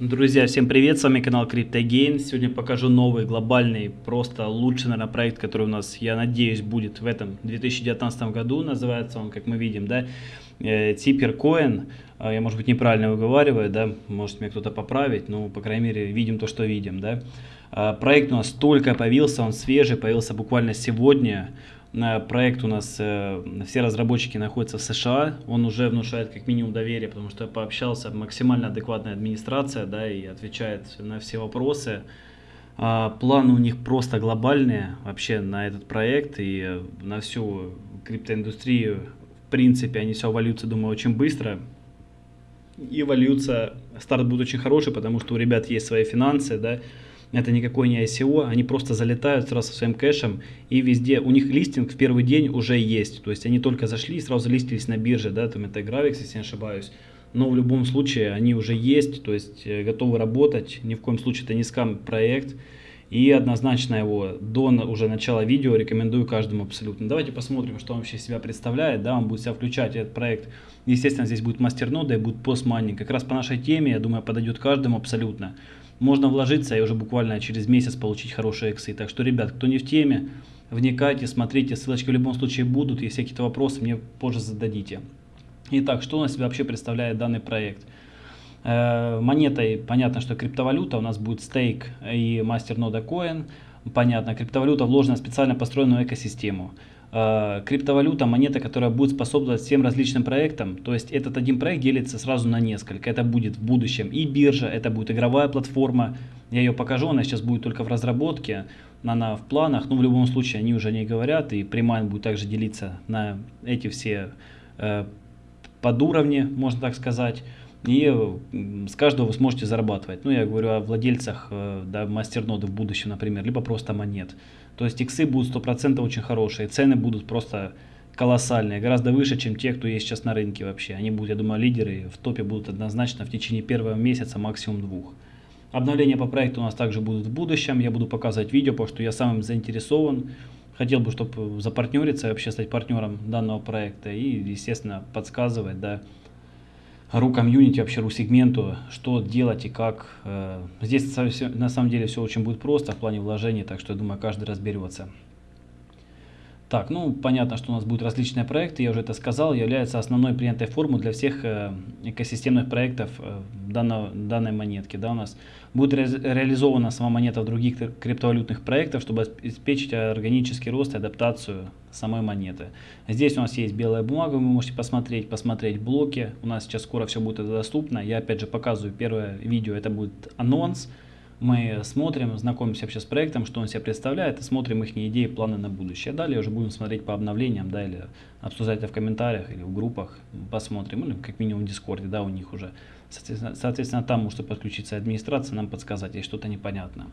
Друзья, всем привет, с вами канал CryptoGain. Сегодня покажу новый глобальный, просто лучший, наверное, проект, который у нас, я надеюсь, будет в этом 2019 году. Называется он, как мы видим, да, Типеркоин. Э, я, может быть, неправильно выговариваю, да, может меня кто-то поправить, но, по крайней мере, видим то, что видим, да. Э, проект у нас только появился, он свежий, появился буквально сегодня проект у нас, э, все разработчики находятся в США, он уже внушает как минимум доверие, потому что я пообщался, максимально адекватная администрация, да, и отвечает на все вопросы. А, планы у них просто глобальные вообще на этот проект и на всю криптоиндустрию. В принципе, они все вольются, думаю, очень быстро. И вольются, старт будет очень хороший, потому что у ребят есть свои финансы, да, это никакой не ICO, они просто залетают сразу со своим кэшем и везде, у них листинг в первый день уже есть, то есть они только зашли и сразу листились на бирже, да, там это Gravix, если не ошибаюсь, но в любом случае они уже есть, то есть э, готовы работать, ни в коем случае это не скам проект, и однозначно его до уже начала видео рекомендую каждому абсолютно. Давайте посмотрим, что он вообще себя представляет. Да, он будет себя включать этот проект. Естественно, здесь будет мастернода и будет постмайнинг. Как раз по нашей теме, я думаю, подойдет каждому абсолютно можно вложиться и уже буквально через месяц получить хорошие иксы. Так что, ребят, кто не в теме, вникайте, смотрите, ссылочки в любом случае будут. Если какие-то вопросы, мне позже зададите. Итак, что у нас себя вообще представляет данный проект? Э, монетой, понятно, что криптовалюта, у нас будет стейк и мастернода коин. Понятно, криптовалюта вложена в специально построенную экосистему. Э, криптовалюта, монета, которая будет способствовать всем различным проектам. То есть этот один проект делится сразу на несколько. Это будет в будущем и биржа, это будет игровая платформа. Я ее покажу, она сейчас будет только в разработке, она в планах. Но в любом случае они уже не говорят. И Примайн будет также делиться на эти все э, подуровни, можно так сказать. И с каждого вы сможете зарабатывать. Ну, я говорю о владельцах э, да, мастерноды в будущем, например, либо просто монет. То есть иксы будут 100% очень хорошие, цены будут просто колоссальные, гораздо выше, чем те, кто есть сейчас на рынке вообще. Они будут, я думаю, лидеры, в топе будут однозначно в течение первого месяца, максимум двух. Обновления по проекту у нас также будут в будущем, я буду показывать видео, потому что я сам заинтересован. Хотел бы, чтобы запартнериться, вообще стать партнером данного проекта и, естественно, подсказывать, да, ру комьюнити, вообще ру сегменту, что делать и как. Э, здесь на самом деле все очень будет просто в плане вложений, так что я думаю, каждый разберется. Так, ну понятно, что у нас будут различные проекты, я уже это сказал, является основной принятой формой для всех э, экосистемных проектов э, данного, данной монетки. Да, у нас будет ре реализована сама монета в других криптовалютных проектах, чтобы обеспечить органический рост и адаптацию самой монеты. Здесь у нас есть белая бумага, вы можете посмотреть, посмотреть блоки. У нас сейчас скоро все будет доступно. Я опять же показываю первое видео, это будет анонс мы смотрим, знакомимся вообще с проектом, что он себя представляет, и смотрим их идеи, планы на будущее. Далее уже будем смотреть по обновлениям, да, или обсуждать это в комментариях, или в группах, посмотрим, или как минимум в Дискорде, да, у них уже. Соответственно, соответственно там может подключиться администрация, нам подсказать, если что-то непонятно.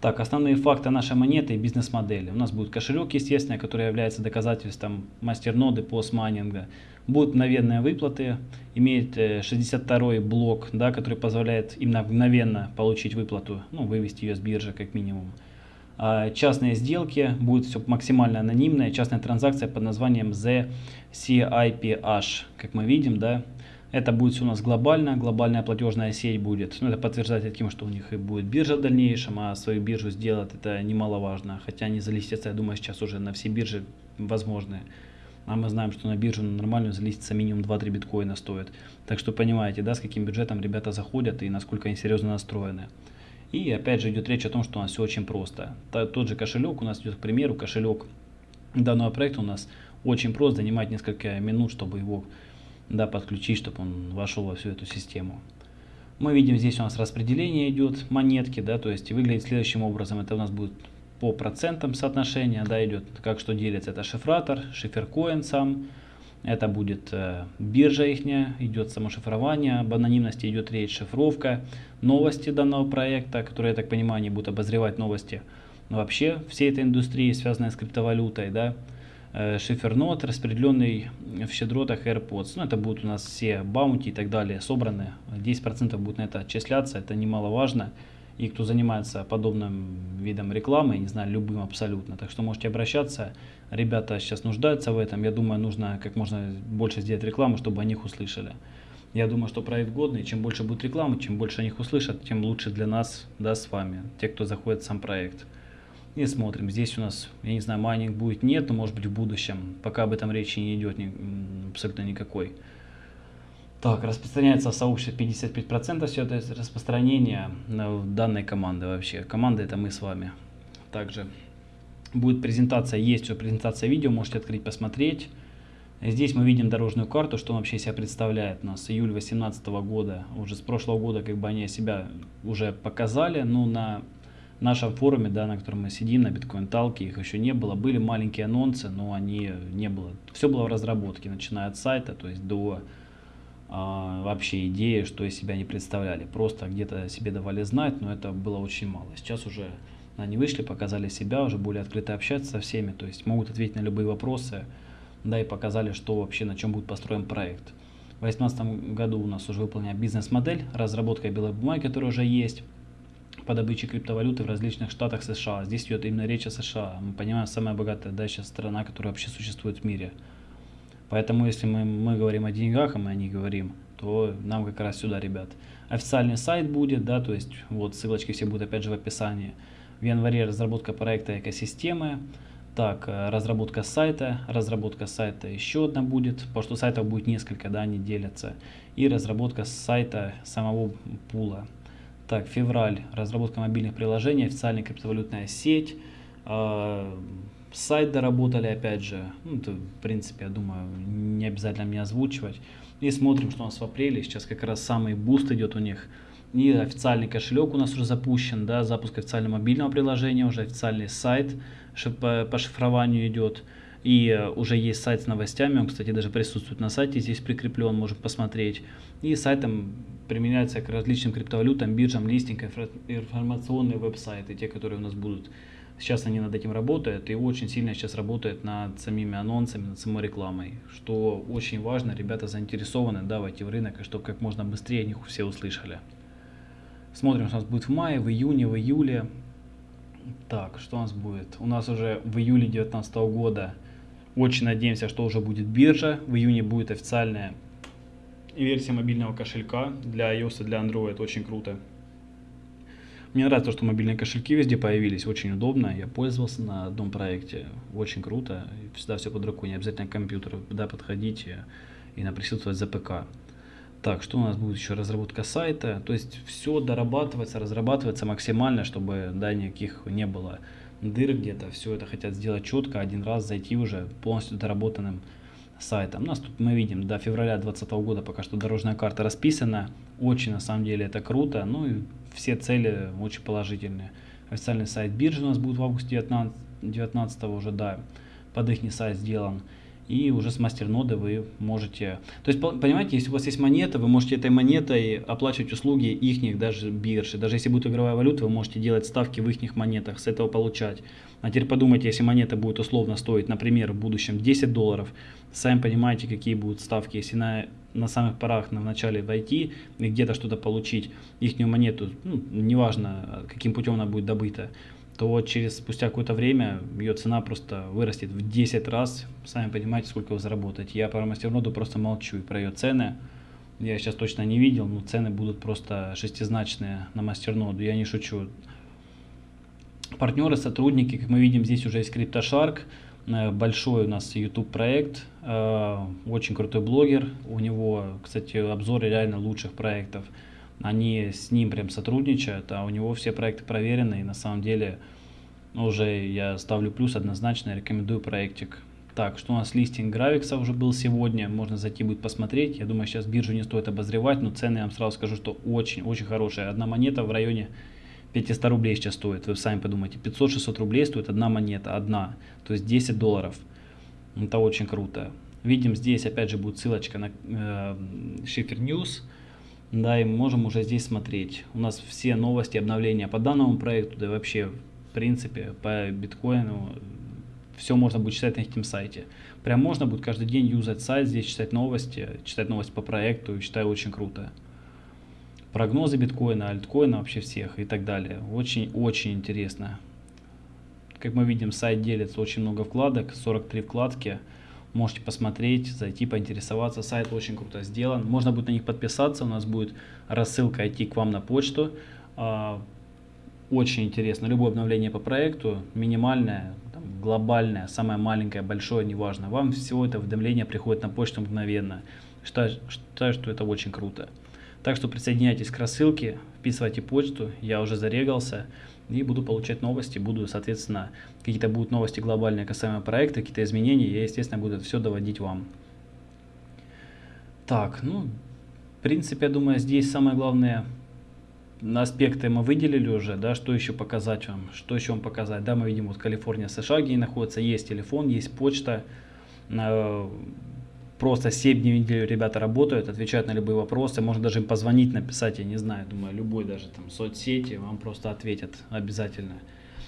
Так, основные факты нашей монеты и бизнес-модели. У нас будет кошелек, естественно, который является доказательством мастерноды постмайнинга. Будут мгновенные выплаты, имеет 62 э, блок, да, который позволяет именно мгновенно получить выплату, ну, вывести ее с биржи как минимум. А частные сделки, будет все максимально анонимное, частная транзакция под названием ZCIPH, как мы видим, да, это будет все у нас глобально, глобальная платежная сеть будет. Ну, это подтверждается тем, что у них и будет биржа в дальнейшем, а свою биржу сделать это немаловажно. Хотя они залистятся, я думаю, сейчас уже на все биржи возможные. А мы знаем, что на биржу нормальную залиститься минимум 2-3 биткоина стоит. Так что понимаете, да, с каким бюджетом ребята заходят и насколько они серьезно настроены. И опять же идет речь о том, что у нас все очень просто. Тот же кошелек у нас идет, к примеру, кошелек данного проекта у нас очень прост, занимает несколько минут, чтобы его да, подключить, чтобы он вошел во всю эту систему. Мы видим, здесь у нас распределение идет монетки, да, то есть выглядит следующим образом. Это у нас будет по процентам соотношения, да, идет, как что делится. Это шифратор, шиферкоин сам, это будет э, биржа их, идет само шифрование, об анонимности идет речь, шифровка, новости данного проекта, которые, я так понимаю, они будут обозревать новости вообще всей этой индустрии, связанной с криптовалютой, да, Э, шифернот, распределенный в щедротах AirPods. Ну, это будут у нас все баунти и так далее собраны. 10% будет на это отчисляться, это немаловажно. И кто занимается подобным видом рекламы, не знаю, любым абсолютно. Так что можете обращаться. Ребята сейчас нуждаются в этом. Я думаю, нужно как можно больше сделать рекламу, чтобы о них услышали. Я думаю, что проект годный. Чем больше будет рекламы, чем больше о них услышат, тем лучше для нас, да, с вами, те, кто заходит в сам проект. И смотрим. Здесь у нас, я не знаю, майнинг будет, нет, но может быть в будущем. Пока об этом речи не идет ни, абсолютно никакой. Так, распространяется в сообществе 55% все это распространение данной команды вообще. Команда это мы с вами. Также будет презентация, есть уже презентация видео, можете открыть, посмотреть. Здесь мы видим дорожную карту, что он вообще себя представляет. У нас июль 2018 года, уже с прошлого года как бы они себя уже показали, но на нашем форуме, да, на котором мы сидим, на биткоин талке, их еще не было. Были маленькие анонсы, но они не было. Все было в разработке, начиная от сайта, то есть до вообще идеи, что из себя не представляли. Просто где-то себе давали знать, но это было очень мало. Сейчас уже они вышли, показали себя, уже более открыто общаться со всеми, то есть могут ответить на любые вопросы, да, и показали, что вообще, на чем будет построен проект. В 2018 году у нас уже выполнена бизнес-модель, разработка белой бумаги, которая уже есть, по добыче криптовалюты в различных штатах США. Здесь идет именно речь о США. Мы понимаем, самая богатая да, сейчас страна, которая вообще существует в мире. Поэтому, если мы, мы говорим о деньгах, а мы о них говорим, то нам как раз сюда, ребят. Официальный сайт будет, да, то есть вот ссылочки все будут опять же в описании. В январе разработка проекта экосистемы. Так, э, разработка сайта, разработка сайта еще одна будет, потому что сайтов будет несколько, да, они делятся. И разработка сайта самого пула. Так, февраль, разработка мобильных приложений, официальная криптовалютная сеть. Сайт доработали, опять же, ну, это, в принципе, я думаю, не обязательно мне озвучивать. И смотрим, что у нас в апреле, сейчас как раз самый буст идет у них – и официальный кошелек у нас уже запущен, да, запуск официального мобильного приложения, уже официальный сайт по, по шифрованию идет. И э, уже есть сайт с новостями, он, кстати, даже присутствует на сайте, здесь прикреплен, можем посмотреть. И сайтом применяется к различным криптовалютам, биржам, листинг, информационные веб-сайты, те, которые у нас будут. Сейчас они над этим работают и очень сильно сейчас работают над самими анонсами, над самой рекламой, что очень важно, ребята заинтересованы да, войти в рынок, и чтобы как можно быстрее о них все услышали. Смотрим, что у нас будет в мае, в июне, в июле. Так, что у нас будет? У нас уже в июле 2019 года очень надеемся, что уже будет биржа. В июне будет официальная версия мобильного кошелька для iOS и для Android. Очень круто. Мне нравится, что мобильные кошельки везде появились. Очень удобно. Я пользовался на одном проекте. Очень круто. Всегда все под рукой. Не обязательно компьютер. Да, подходите и на присутствовать за ПК. Так, что у нас будет еще? Разработка сайта. То есть все дорабатывается, разрабатывается максимально, чтобы да, никаких не было дыр где-то. Все это хотят сделать четко, один раз зайти уже полностью доработанным сайтом. У нас тут мы видим до февраля 2020 года пока что дорожная карта расписана. Очень на самом деле это круто. Ну и все цели очень положительные. Официальный сайт биржи у нас будет в августе 19, 19 уже, да, под их сайт сделан и уже с мастерноды вы можете... То есть, понимаете, если у вас есть монета, вы можете этой монетой оплачивать услуги их даже биржи. Даже если будет игровая валюта, вы можете делать ставки в их монетах, с этого получать. А теперь подумайте, если монета будет условно стоить, например, в будущем 10 долларов, сами понимаете, какие будут ставки. Если на, на самых порах, на начале войти и где-то что-то получить, их монету, ну, неважно, каким путем она будет добыта, то через спустя какое-то время ее цена просто вырастет в 10 раз. Сами понимаете, сколько вы заработаете. Я про мастерноду просто молчу и про ее цены. Я сейчас точно не видел, но цены будут просто шестизначные на мастерноду. Я не шучу. Партнеры, сотрудники, как мы видим, здесь уже есть CryptoShark. Э, большой у нас YouTube проект, э, очень крутой блогер. У него, кстати, обзоры реально лучших проектов они с ним прям сотрудничают, а у него все проекты проверены, и на самом деле уже я ставлю плюс однозначно, рекомендую проектик. Так, что у нас листинг Гравикса уже был сегодня, можно зайти будет посмотреть. Я думаю, сейчас биржу не стоит обозревать, но цены я вам сразу скажу, что очень-очень хорошая. Одна монета в районе 500 рублей сейчас стоит, вы сами подумайте, 500-600 рублей стоит одна монета, одна, то есть 10 долларов. Это очень круто. Видим здесь, опять же, будет ссылочка на э, Schiffer News. Да, и мы можем уже здесь смотреть. У нас все новости, обновления по данному проекту, да и вообще, в принципе, по биткоину, все можно будет читать на этом сайте. Прям можно будет каждый день юзать сайт, здесь читать новости, читать новости по проекту, считаю очень круто. Прогнозы биткоина, альткоина вообще всех и так далее. Очень-очень интересно. Как мы видим, сайт делится очень много вкладок, 43 вкладки. Можете посмотреть, зайти, поинтересоваться. Сайт очень круто сделан. Можно будет на них подписаться. У нас будет рассылка идти к вам на почту. А, очень интересно. Любое обновление по проекту, минимальное, там, глобальное, самое маленькое, большое, неважно. Вам всего это уведомление приходит на почту мгновенно. Считаю, считаю, что это очень круто. Так что присоединяйтесь к рассылке, вписывайте почту, я уже зарегался и буду получать новости, буду, соответственно, какие-то будут новости глобальные касаемо проекта, какие-то изменения, я, естественно, буду это все доводить вам. Так, ну, в принципе, я думаю, здесь самое главное аспекты мы выделили уже, да, что еще показать вам, что еще вам показать, да, мы видим вот Калифорния, США, где находится, есть телефон, есть почта, э, просто 7 дней в неделю ребята работают, отвечают на любые вопросы, можно даже им позвонить, написать, я не знаю, думаю, любой даже там соцсети вам просто ответят обязательно.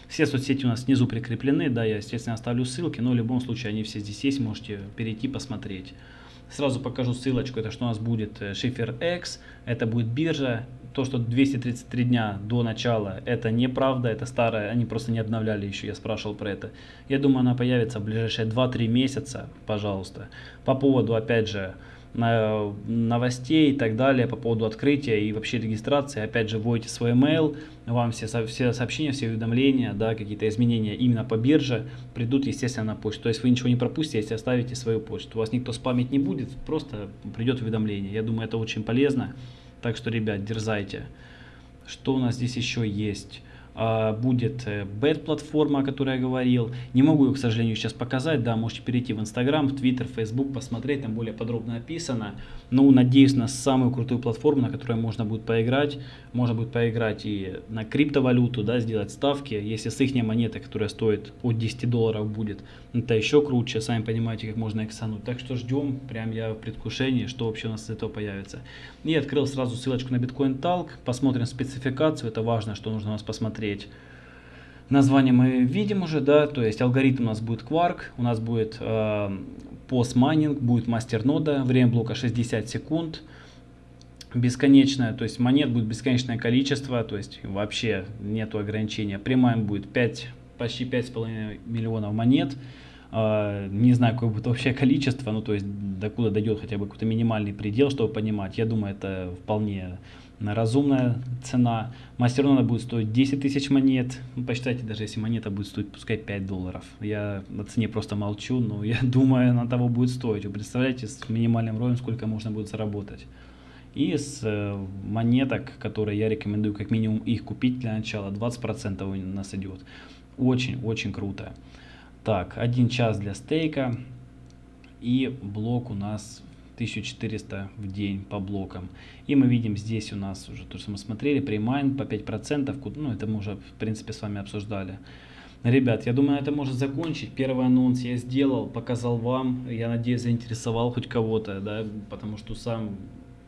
Все соцсети у нас снизу прикреплены, да, я, естественно, оставлю ссылки, но в любом случае они все здесь есть, можете перейти, посмотреть. Сразу покажу ссылочку, это что у нас будет Шифер э, X, это будет биржа, то, что 233 дня до начала, это неправда, это старое, они просто не обновляли еще, я спрашивал про это. Я думаю, она появится в ближайшие 2-3 месяца, пожалуйста. По поводу, опять же, новостей и так далее, по поводу открытия и вообще регистрации, опять же, вводите свой email, вам все, все сообщения, все уведомления, да, какие-то изменения именно по бирже придут, естественно, на почту. То есть вы ничего не пропустите, если оставите свою почту. У вас никто спамить не будет, просто придет уведомление. Я думаю, это очень полезно. Так что, ребят, дерзайте. Что у нас здесь еще есть? А, будет бэт-платформа, о которой я говорил. Не могу ее, к сожалению, сейчас показать. Да, можете перейти в Инстаграм, в Твиттер, Фейсбук, посмотреть, там более подробно описано. Ну, надеюсь на самую крутую платформу, на которой можно будет поиграть. Можно будет поиграть и на криптовалюту, да, сделать ставки. Если с их монеты, которая стоит от 10 долларов будет, это еще круче. Сами понимаете, как можно эксануть. Так что ждем, прям я в предвкушении, что вообще у нас из этого появится. И открыл сразу ссылочку на Bitcoin Talk. Посмотрим спецификацию, это важно, что нужно у нас посмотреть. Название мы видим уже, да, то есть алгоритм у нас будет Quark, у нас будет э, постмайнинг, будет мастернода, время блока 60 секунд, бесконечное, то есть монет будет бесконечное количество, то есть вообще нету ограничения. Прямая будет 5, почти 5,5 миллионов монет, не знаю, какое будет общее количество, ну то есть докуда дойдет хотя бы какой-то минимальный предел, чтобы понимать. Я думаю, это вполне разумная цена. Мастернона будет стоить 10 тысяч монет. Ну, посчитайте, даже если монета будет стоить, пускай 5 долларов. Я на цене просто молчу, но я думаю, она того будет стоить. Вы представляете, с минимальным роем сколько можно будет заработать. И с э, монеток, которые я рекомендую как минимум их купить для начала, 20% у нас идет. Очень-очень круто. Так, один час для стейка. И блок у нас 1400 в день по блокам. И мы видим здесь у нас уже то, что мы смотрели, премайн по 5%, ну это мы уже в принципе с вами обсуждали. Ребят, я думаю, это может закончить. Первый анонс я сделал, показал вам. Я надеюсь, заинтересовал хоть кого-то, да, потому что сам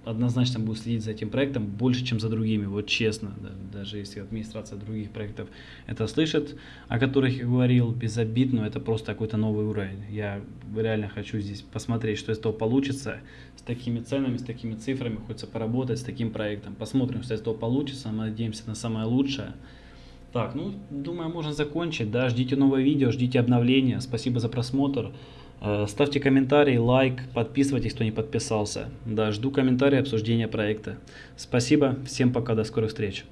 однозначно буду следить за этим проектом больше, чем за другими, вот честно, да, даже если администрация других проектов это слышит, о которых я говорил, без обид, но это просто какой-то новый уровень. Я реально хочу здесь посмотреть, что из этого получится, с такими ценами, с такими цифрами, хочется поработать с таким проектом. Посмотрим, что из этого получится, мы надеемся на самое лучшее. Так, ну, думаю, можно закончить, да, ждите новое видео, ждите обновления, спасибо за просмотр. Э, ставьте комментарий, лайк, подписывайтесь, кто не подписался. Да, жду комментарии, обсуждения проекта. Спасибо, всем пока, до скорых встреч.